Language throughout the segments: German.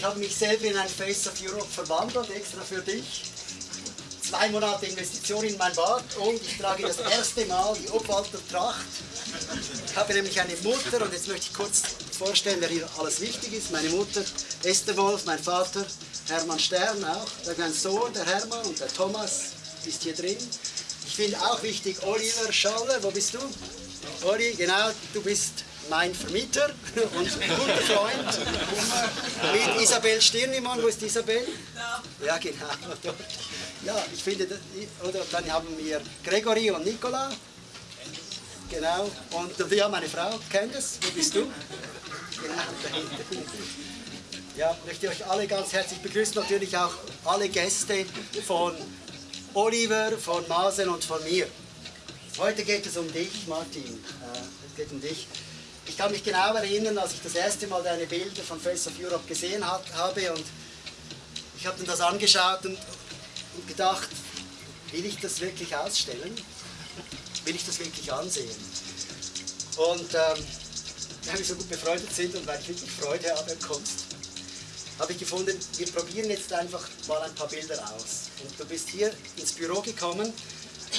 Ich habe mich selber in ein Face of Europe verwandelt, extra für dich. Zwei Monate Investition in mein Bart und ich trage das erste Mal die Obwalter Tracht. Ich habe nämlich eine Mutter und jetzt möchte ich kurz vorstellen, wer hier alles wichtig ist. Meine Mutter Esther Wolf, mein Vater Hermann Stern auch, mein Sohn, der Hermann und der Thomas ist hier drin. Ich finde auch wichtig Oliver Schaller, wo bist du? Oli, genau, du bist mein Vermieter und guter Freund mit Isabel Stirnimann. Wo ist Isabel? Ja, genau. Ja, ich finde, oder dann haben wir Gregory und Nicola. Genau. Und wir haben eine Frau, Candice. Wo bist du? Genau. Ja, möchte euch alle ganz herzlich begrüßen. Natürlich auch alle Gäste von Oliver, von Masen und von mir. Heute geht es um dich, Martin. Äh, es geht um dich. Ich kann mich genau erinnern, als ich das erste Mal deine Bilder von Face of Europe gesehen hat, habe und ich habe dann das angeschaut und, und gedacht, will ich das wirklich ausstellen? Will ich das wirklich ansehen? Und ähm, weil wir so gut befreundet sind und weil ich wirklich Freude habe an Kunst, habe ich gefunden, wir probieren jetzt einfach mal ein paar Bilder aus. Und du bist hier ins Büro gekommen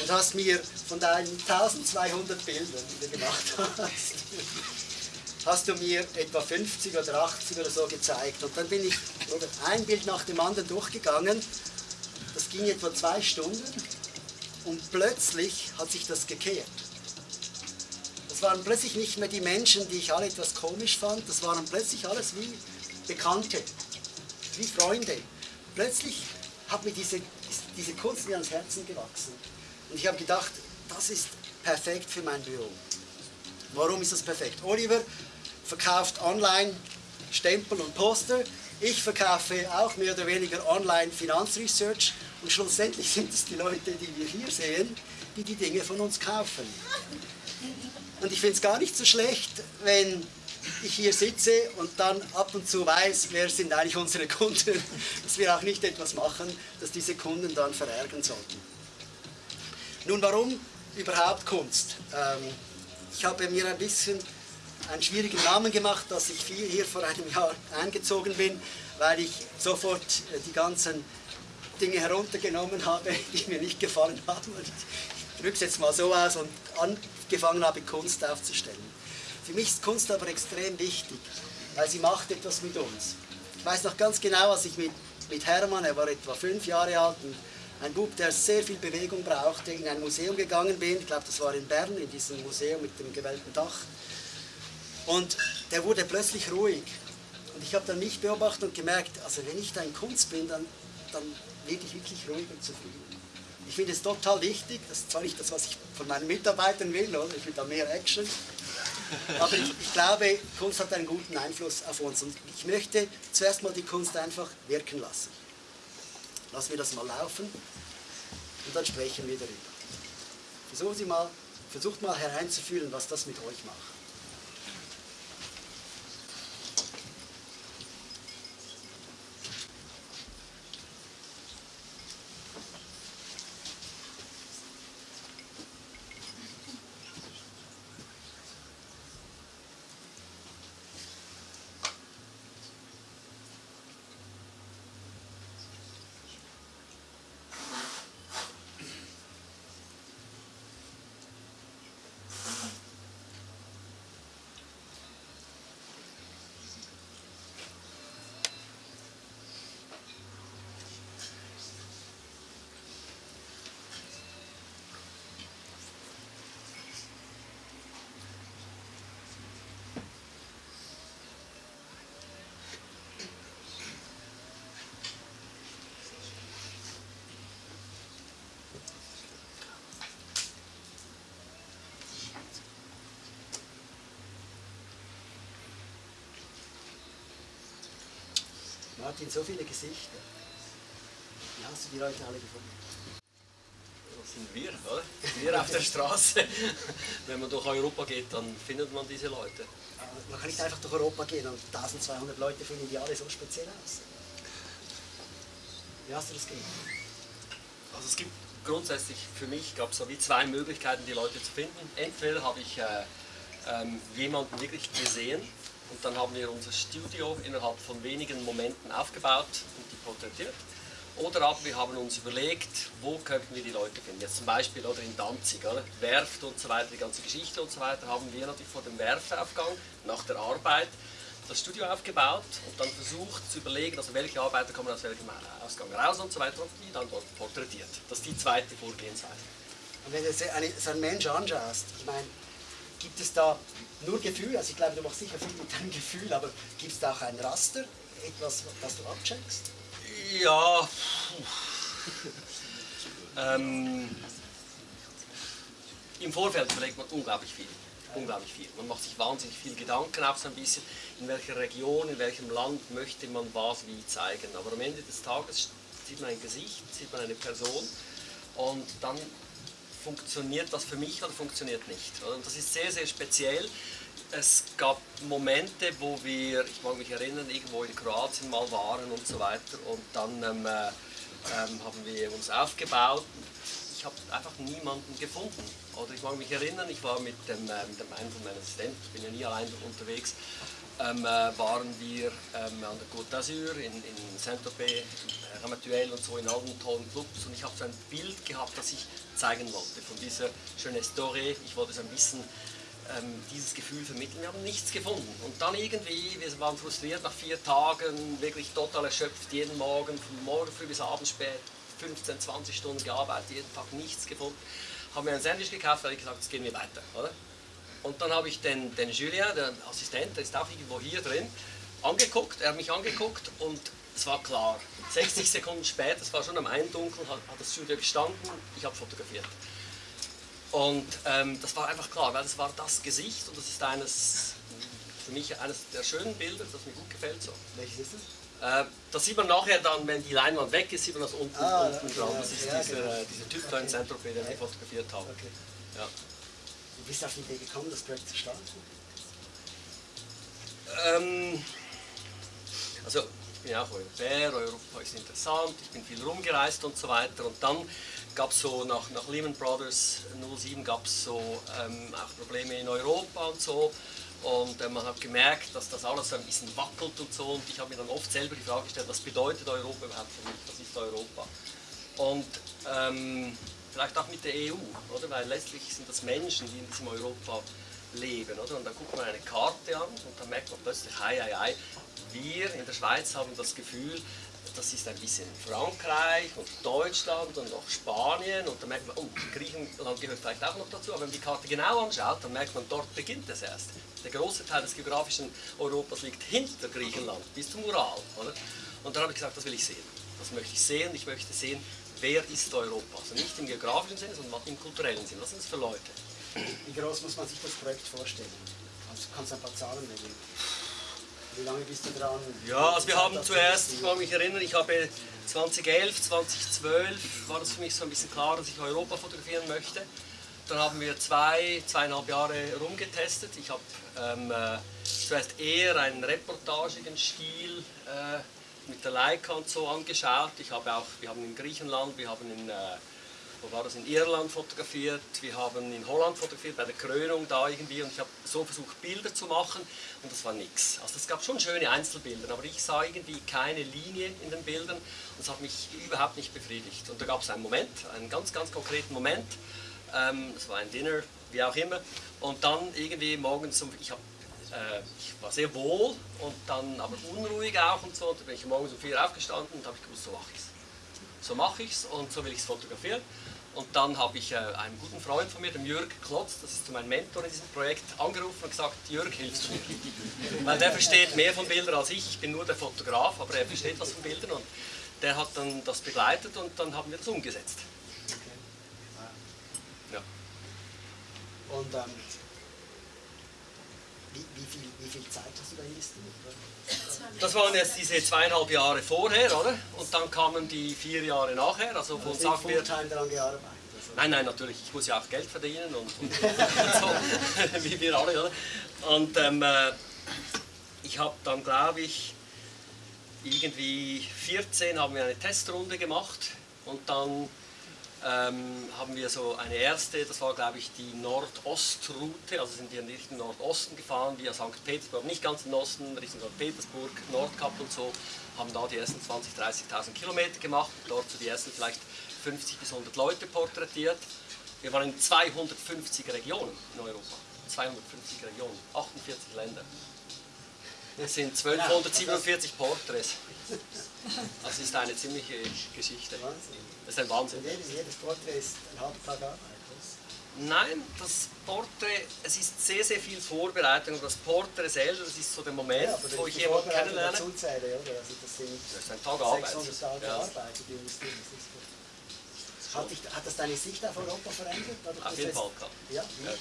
und hast mir von deinen 1200 Bildern, die du gemacht hast, hast du mir etwa 50 oder 80 oder so gezeigt. Und dann bin ich ein Bild nach dem anderen durchgegangen. Das ging etwa zwei Stunden und plötzlich hat sich das gekehrt. Das waren plötzlich nicht mehr die Menschen, die ich alle etwas komisch fand, das waren plötzlich alles wie Bekannte, wie Freunde. Plötzlich hat mir diese, diese Kunst mir ans Herzen gewachsen. Und ich habe gedacht, das ist perfekt für mein Büro. Warum ist das perfekt? Oliver verkauft online Stempel und Poster. Ich verkaufe auch mehr oder weniger online Finanzresearch. Und schlussendlich sind es die Leute, die wir hier sehen, die die Dinge von uns kaufen. Und ich finde es gar nicht so schlecht, wenn ich hier sitze und dann ab und zu weiß, wer sind eigentlich unsere Kunden, dass wir auch nicht etwas machen, das diese Kunden dann verärgern sollten. Nun, warum überhaupt Kunst? Ähm, ich habe mir ein bisschen einen schwierigen Namen gemacht, dass ich hier vor einem Jahr eingezogen bin, weil ich sofort äh, die ganzen Dinge heruntergenommen habe, die mir nicht gefallen haben. Ich drücke es jetzt mal so aus und angefangen habe, Kunst aufzustellen. Für mich ist Kunst aber extrem wichtig, weil sie macht etwas mit uns. Ich weiß noch ganz genau, als ich mit, mit Hermann, er war etwa fünf Jahre alt, ein Bub, der sehr viel Bewegung brauchte, in ein Museum gegangen bin. Ich glaube, das war in Bern, in diesem Museum mit dem gewellten Dach. Und der wurde plötzlich ruhig. Und ich habe dann mich beobachtet und gemerkt, also wenn ich da in Kunst bin, dann, dann werde ich wirklich ruhig und zufrieden. Ich finde es total wichtig, das ist zwar nicht das, was ich von meinen Mitarbeitern will, oder? ich will da mehr Action, aber ich, ich, glaube, Kunst hat einen guten Einfluss auf uns und ich möchte zuerst mal die Kunst einfach wirken lassen. Lassen wir das mal laufen und dann sprechen wir darüber. Versuchen Sie mal, versucht mal hereinzufühlen, was das mit euch macht. Martin, so viele Gesichter. Wie hast du die Leute alle gefunden? Das sind wir, oder? Wir auf der Straße. Wenn man durch Europa geht, dann findet man diese Leute. Man kann nicht einfach durch Europa gehen und 1200 Leute finden die alle so speziell aus. Wie hast du das gemacht? Also es gibt grundsätzlich für mich gab es so wie zwei Möglichkeiten, die Leute zu finden. Entweder habe ich äh, ähm, jemanden wirklich gesehen und dann haben wir unser Studio innerhalb von wenigen Momenten aufgebaut und die porträtiert. Oder aber wir haben uns überlegt, wo könnten wir die Leute finden. Jetzt zum Beispiel oder in Danzig, oder? Werft und so weiter, die ganze Geschichte und so weiter, haben wir natürlich vor dem Werftaufgang nach der Arbeit das Studio aufgebaut und dann versucht zu überlegen, also welche Arbeiter kommen aus welchem Ausgang raus und so weiter und die dann dort porträtiert. Das ist die zweite Vorgehensweise. Und wenn du so einen Mensch anschaust, ich meine, gibt es da nur Gefühl, also ich glaube, du machst sicher viel mit deinem Gefühl, aber gibt es da auch ein Raster, etwas, das du abcheckst? Ja. ähm, Im Vorfeld überlegt man unglaublich viel. Unglaublich viel. Man macht sich wahnsinnig viel Gedanken auch so ein bisschen, in welcher Region, in welchem Land möchte man was wie zeigen. Aber am Ende des Tages sieht man ein Gesicht, sieht man eine Person und dann funktioniert das für mich oder funktioniert nicht. Und das ist sehr, sehr speziell. Es gab Momente, wo wir, ich mag mich erinnern, irgendwo in Kroatien mal waren und so weiter und dann ähm, äh, ähm, haben wir uns aufgebaut. Ich habe einfach niemanden gefunden. Oder ich mag mich erinnern, ich war mit dem, äh, mit dem einen von meinen Assistenten, ich bin ja nie allein unterwegs, ähm, äh, waren wir ähm, an der Côte d'Azur, in, in Saint-Tropez, Ramatuel und so, in allen tollen Clubs und ich habe so ein Bild gehabt, das ich zeigen wollte von dieser schönen Story. Ich wollte so ein bisschen ähm, dieses Gefühl vermitteln. Wir haben nichts gefunden. Und dann irgendwie, wir waren frustriert nach vier Tagen, wirklich total erschöpft, jeden Morgen, von morgen früh bis abends spät, 15, 20 Stunden gearbeitet, jeden Tag nichts gefunden. Haben wir ein Sandwich gekauft, weil ich gesagt jetzt gehen wir weiter. Oder? Und dann habe ich den, den Julien, der Assistent, der ist auch irgendwo hier drin, angeguckt, er hat mich angeguckt und es war klar. 60 Sekunden später, es war schon am Eindunkeln, hat, hat das Studio gestanden, ich habe fotografiert. Und ähm, das war einfach klar, weil das war das Gesicht und das ist eines, für mich eines der schönen Bilder, das mir gut gefällt. So. Welches ist das? Äh, das sieht man nachher dann, wenn die Leinwand weg ist, sieht man das unten, Ah, unten ja, Das ist ja, dieser, genau. dieser Typ da in Saint-Tropez, den wir fotografiert haben. Okay. Ja. Du bist auf die Idee gekommen, das Projekt zu starten? Ähm, also ich bin auch Europäer, Europa ist interessant, ich bin viel rumgereist und so weiter. Und dann gab es so, nach, nach Lehman Brothers 07 gab es so ähm, auch Probleme in Europa und so. Und äh, man hat gemerkt, dass das alles so ein bisschen wackelt und so. Und ich habe mir dann oft selber die Frage gestellt, was bedeutet Europa überhaupt für mich? Was ist Europa? Und ähm, vielleicht auch mit der EU, oder? Weil letztlich sind das Menschen, die in diesem Europa leben, oder? Und dann guckt man eine Karte an und dann merkt man plötzlich, hei, hei, hei, wir in der Schweiz haben das Gefühl, das ist ein bisschen Frankreich und Deutschland und auch Spanien und dann merkt man, oh, Griechenland gehört vielleicht auch noch dazu, aber wenn man die Karte genau anschaut, dann merkt man, dort beginnt es erst. Der große Teil des geografischen Europas liegt hinter Griechenland, bis zum Ural. Oder? Und dann habe ich gesagt, das will ich sehen. Das möchte ich sehen. Ich möchte sehen, wer ist Europa. Also nicht im geografischen Sinne, sondern im kulturellen Sinne. Was sind das für Leute? Wie groß muss man sich das Projekt vorstellen? Also kannst du ein paar Zahlen nennen? Wie lange bist du dran? Ja, also wir haben zuerst, ich mag mich erinnern, ich habe 2011, 2012 war das für mich so ein bisschen klar, dass ich Europa fotografieren möchte. Dann haben wir zwei, zweieinhalb Jahre rumgetestet. Ich habe ähm, äh, zuerst eher einen reportagigen Stil äh, mit der Leica und so angeschaut. Ich habe auch, wir haben in Griechenland, wir haben in, äh, wo war das, in Irland fotografiert, wir haben in Holland fotografiert, bei der Krönung da irgendwie und ich habe so versucht Bilder zu machen und das war nichts. Also es gab schon schöne Einzelbilder, aber ich sah irgendwie keine Linie in den Bildern und das hat mich überhaupt nicht befriedigt. Und da gab es einen Moment, einen ganz, ganz konkreten Moment, ähm, das war ein Dinner, wie auch immer, und dann irgendwie morgens, um, ich, hab, äh, ich war sehr wohl und dann aber unruhig auch und so, und dann bin ich morgens um vier aufgestanden und habe ich gewusst, so mache ich es so mache ich es und so will ich es fotografieren. Und dann habe ich äh, einen guten Freund von mir, dem Jörg Klotz, das ist mein Mentor in diesem Projekt, angerufen und gesagt, Jörg, hilfst du mir? Weil der versteht mehr von Bildern als ich, ich bin nur der Fotograf, aber er versteht was von Bildern und der hat dann das begleitet und dann haben wir das umgesetzt. Ja. Und ähm, wie, wie, viel, wie viel Zeit hast du da investiert? Das waren jetzt diese zweieinhalb Jahre vorher, oder? Und dann kamen die vier Jahre nachher, also von wir... Fulltime daran gearbeitet? Also, Nein, nein, natürlich. Ich muss ja auch Geld verdienen und, und, und so, wie wir alle, oder? Und ähm, äh, ich habe dann, glaube ich, irgendwie 14 haben wir eine Testrunde gemacht und dann ähm, haben wir so eine erste, das war glaube ich die Nordostrute, also sind wir in Richtung Nordosten gefahren, via St. Petersburg, nicht ganz im Osten, Richtung St. Petersburg, Nordkap und so, haben da die ersten 20.000, 30.000 Kilometer gemacht, dort so die ersten vielleicht 50 bis 100 Leute porträtiert. Wir waren in 250 Regionen in Europa, 250 Regionen, 48 Länder. Es sind 1247 Porträts. Das ist eine ziemliche Geschichte. Das ist ein Wahnsinn. Jedes, Porträt ist ein halber Tag Arbeit. Nein, das Porträt, es ist sehr, sehr viel Vorbereitung. Und das Porträt selber, das ist so der Moment, Ja, wo ich jemanden kennenlerne. dazu zähle, oder? Also das sind Das ist ein Tag Arbeit. 600 Tage Ja. Arbeit, die. Hat, dich, hat das deine Sicht auf Europa verändert? Auf jeden Fall. Ja, Ja.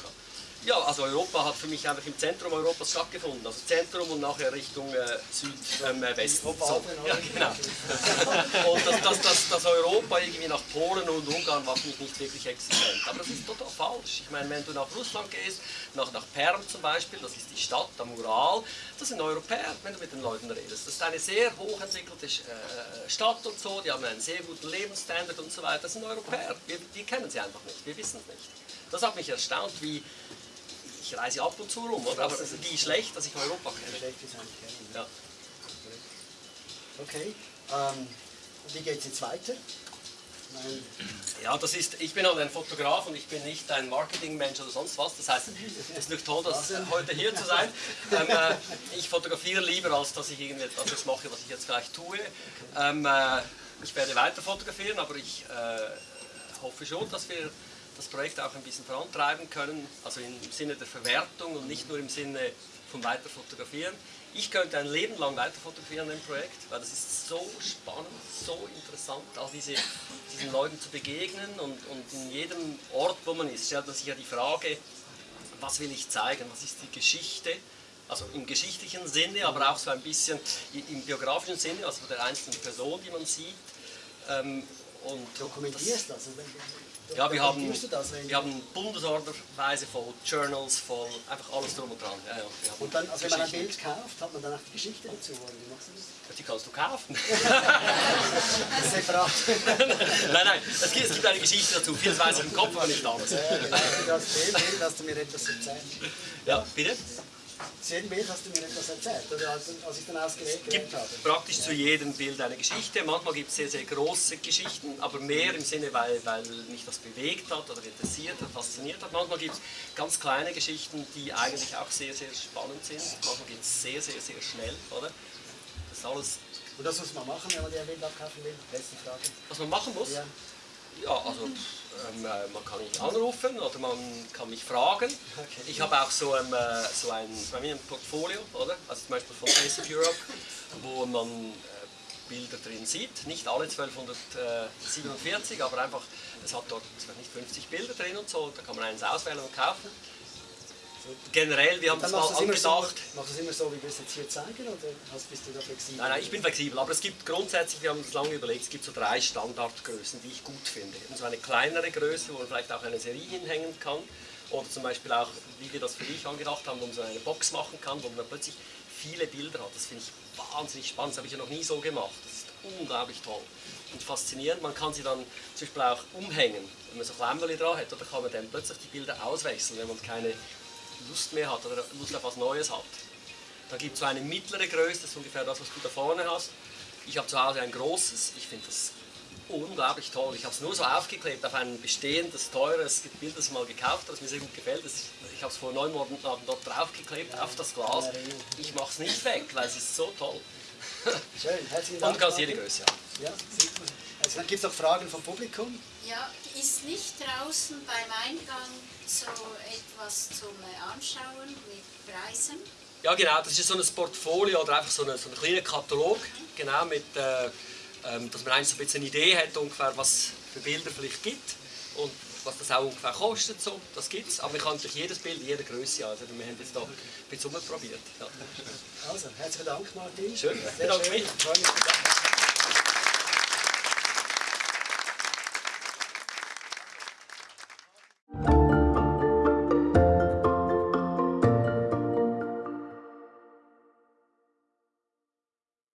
Ja, also Europa hat für mich einfach im Zentrum Europas stattgefunden. Also Zentrum und nachher Richtung äh, Südwesten. Ähm, äh, so. Opa, Ja, genau. Und das, das, das, das Europa irgendwie nach Polen und Ungarn war für mich nicht wirklich existent. Aber das ist total falsch. Ich meine, wenn du nach Russland gehst, nach, nach Perm zum Beispiel, das ist die Stadt am Ural, das sind Europäer, wenn du mit den Leuten redest. Das ist eine sehr hochentwickelte äh, Stadt und so, die haben einen sehr guten Lebensstandard und so weiter. Das sind Europäer. Wir, wir kennen sie einfach nicht, wir wissen es nicht. Das hat mich erstaunt, wie ich reise ab und zu rum, oder? aber wie schlecht, dass ich Europa kenne. Schlecht ist eigentlich kennen. Ja. Okay. Ähm, wie geht es jetzt weiter? Mein, Ja, das ist, ich bin halt ein Fotograf und ich bin nicht ein Marketingmensch oder sonst was. Das heißt, es ist nicht toll, dass, heute hier zu sein. Ähm, äh, ich fotografiere lieber, als dass ich irgendetwas das mache, was ich jetzt gleich tue. Ähm, äh, ich werde weiter fotografieren, aber ich äh, hoffe schon, dass wir das Projekt auch ein bisschen vorantreiben können, also im Sinne der Verwertung und nicht nur im Sinne vom Weiterfotografieren. Ich könnte ein Leben lang weiter fotografieren an dem Projekt, weil das ist so spannend, so interessant, all diese, diesen Leuten zu begegnen und, und in jedem Ort, wo man ist, stellt man sich ja die Frage, was will ich zeigen, was ist die Geschichte, also im geschichtlichen Sinne, aber auch so ein bisschen im biografischen Sinne, also der einzelnen Person, die man sieht. Ähm, und dokumentierst das? Wenn- ja, wir haben, wir haben Bundesorderweise voll Journals, voll einfach alles drum und dran. Ja, ja, Und dann, also wenn man ein. Bild kauft, hat man dann auch die Geschichte dazu, oder wie machst du das? Die kannst du kaufen. Separat. nein, nein, es gibt, es gibt eine Geschichte dazu. Vieles weiß ich im Kopf, aber nicht alles. Ja, genau. Zu das Bild hast du mir etwas erzählt. Ja, bitte? Zu jedem Bild hast du mir etwas erzählt, oder als, als ich dann ausgewählt gibt habe. praktisch zu jedem Bild eine Geschichte. Manchmal gibt es sehr, sehr große Geschichten, aber mehr im Sinne, weil, weil mich das bewegt hat oder interessiert hat, fasziniert hat. Manchmal gibt es ganz kleine Geschichten, die eigentlich auch sehr, sehr spannend sind. Manchmal geht es sehr, sehr, sehr schnell, oder? Das ist alles, Und das muss man machen, wenn man dir ein Bild abkaufen will. Letzte Frage. was man machen muss. Ja. Ja, also ähm, äh, man kann mich anrufen oder man kann mich fragen. Ich habe auch so, ähm, äh, so ein, ein Portfolio, oder? Also zum Beispiel von Face of Europe, wo man äh, Bilder drin sieht. Nicht alle 1247, aber einfach, es hat dort nicht 50 Bilder drin und so. Da kann man eins auswählen und kaufen. Generell, wir haben das mal immer so, angedacht. machst du es immer so, wie wir es jetzt hier zeigen, oder bist du da flexibel? Nein, nein, ich bin flexibel, aber es gibt grundsätzlich, wir haben uns lange überlegt, es gibt so drei Standardgrößen, die ich gut finde. Und so eine kleinere Größe, wo man vielleicht auch eine Serie hinhängen kann. Oder zum Beispiel auch, wie wir das für dich angedacht haben, wo man so eine Box machen kann, wo man plötzlich viele Bilder hat. Das finde ich wahnsinnig spannend, das habe ich ja noch nie so gemacht. Das ist unglaublich toll und faszinierend. Man kann sie dann zum Beispiel auch umhängen, wenn man so Klemmerli dran hat, oder kann man dann plötzlich die Bilder auswechseln, wenn man keine Lust mehr hat oder Lust auf was Neues hat. Da gibt es so eine mittlere Größe, das ist ungefähr das, was du da vorne hast. Ich habe zu Hause ein großes, ich finde das unglaublich toll. Ich habe es nur so aufgeklebt auf ein bestehendes, teures Bild, das ich mal gekauft habe, das mir sehr gut gefällt. Ich habe es vor neun Monaten dort draufgeklebt, auf das Glas. Ich mache es nicht weg, weil es ist so toll. Schön, herzlichen Und Dank. du kannst jede. Größe haben. Ja, super. Also, dann gibt es noch Fragen vom Publikum. Ja, ist nicht draußen beim Eingang so etwas zum Anschauen mit Preisen? Ja, genau, das ist so ein Portfolio oder einfach so ein, so ein kleiner Katalog, genau, mit, äh, ähm, dass man eigentlich so ein bisschen eine Idee hat, ungefähr, was für Bilder vielleicht gibt und was das auch ungefähr kostet. So, das gibt es, aber man kann natürlich jedes Bild in jeder Größe haben. Also wir haben jetzt da ein bisschen rumprobiert. Ja. Also, herzlichen Dank, Martin. Schön, Sehr bedanke schön. mich.